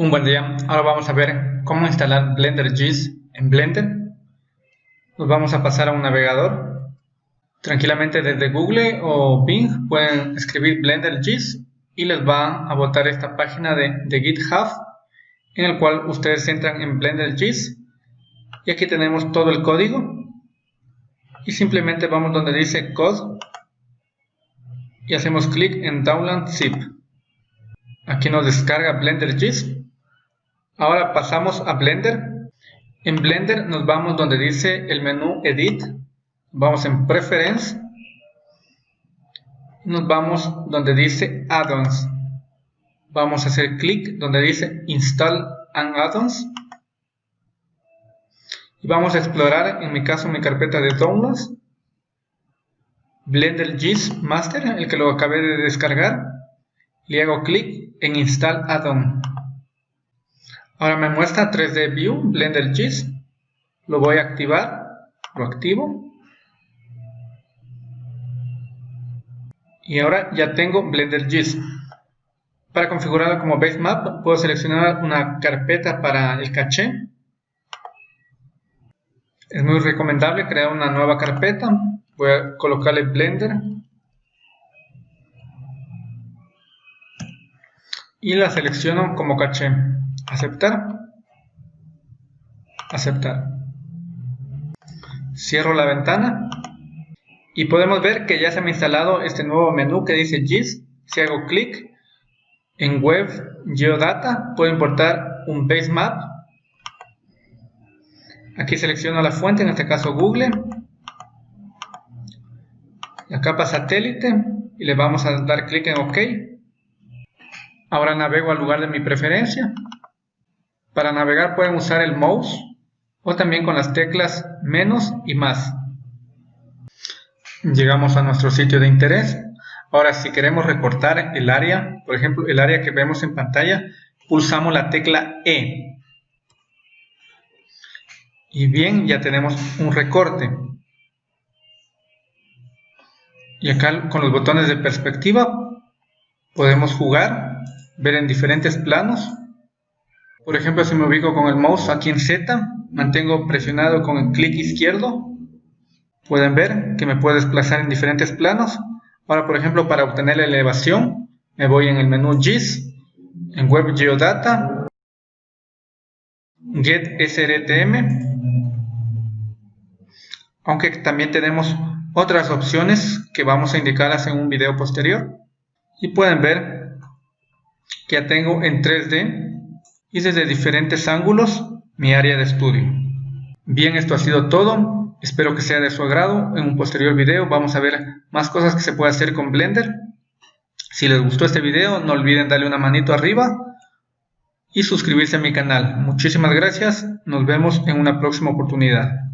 Un buen día, ahora vamos a ver cómo instalar Blender GIS en Blender. Nos vamos a pasar a un navegador. Tranquilamente desde Google o Bing pueden escribir Blender GIS y les va a botar esta página de, GitHub en el cual ustedes entran en Blender GIS y aquí tenemos todo el código y simplemente vamos donde dice Code y hacemos clic en Download Zip. Aquí nos descarga Blender GIS Ahora pasamos a Blender. En Blender nos vamos donde dice el menú Edit. Vamos en Preference. Nos vamos donde dice Add-ons. Vamos a hacer clic donde dice Install and Add-ons. Y vamos a explorar, en mi caso, mi carpeta de Downloads. Blender GIS Master, el que lo acabé de descargar. Le hago clic en Install Add-on. Ahora me muestra 3D View, Blender GIS. Lo voy a activar. Lo activo. Y ahora ya tengo Blender GIS. Para configurarlo como base map, puedo seleccionar una carpeta para el caché. Es muy recomendable crear una nueva carpeta. Voy a colocarle Blender. Y la selecciono como caché aceptar, aceptar. Cierro la ventana y podemos ver que ya se me ha instalado este nuevo menú que dice GIS. Si hago clic en Web Geodata, puedo importar un base map. Aquí selecciono la fuente, en este caso Google. La capa satélite y le vamos a dar clic en OK. Ahora navego al lugar de mi preferencia. Para navegar pueden usar el mouse o también con las teclas menos y más. Llegamos a nuestro sitio de interés. Ahora si queremos recortar el área, por ejemplo el área que vemos en pantalla, pulsamos la tecla E. Y bien, ya tenemos un recorte. Y acá con los botones de perspectiva podemos jugar, ver en diferentes planos por ejemplo, si me ubico con el mouse aquí en Z, mantengo presionado con el clic izquierdo, pueden ver que me puedo desplazar en diferentes planos. Ahora, por ejemplo, para obtener la elevación, me voy en el menú GIS, en Web Geodata, Get SRTM, aunque también tenemos otras opciones que vamos a indicarlas en un video posterior. Y pueden ver que ya tengo en 3D y desde diferentes ángulos mi área de estudio. Bien, esto ha sido todo. Espero que sea de su agrado. En un posterior video vamos a ver más cosas que se puede hacer con Blender. Si les gustó este video, no olviden darle una manito arriba y suscribirse a mi canal. Muchísimas gracias. Nos vemos en una próxima oportunidad.